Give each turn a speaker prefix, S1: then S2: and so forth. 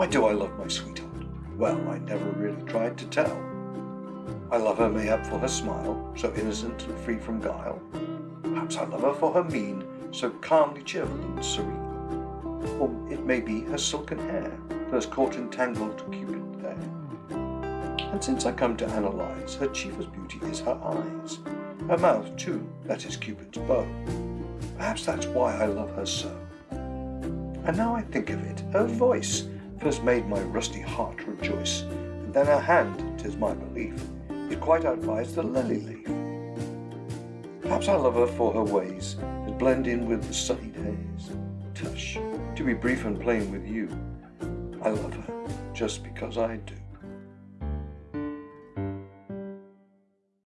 S1: Why do I love my sweetheart? Well, I never really tried to tell. I love her mayhap for her smile, so innocent and free from guile. Perhaps I love her for her mien, so calmly cheerful and serene. Or it may be her silken hair, first caught and tangled Cupid there. And since I come to analyze, her chiefest beauty is her eyes. Her mouth, too, that is Cupid's bow. Perhaps that's why I love her so. And now I think of it, her voice first made my rusty heart rejoice, and then her hand, tis my belief, it quite outvies the lily leaf. Perhaps I love her for her ways that blend in with the sunny days. Tush, to be brief and plain with you, I love her just because I do.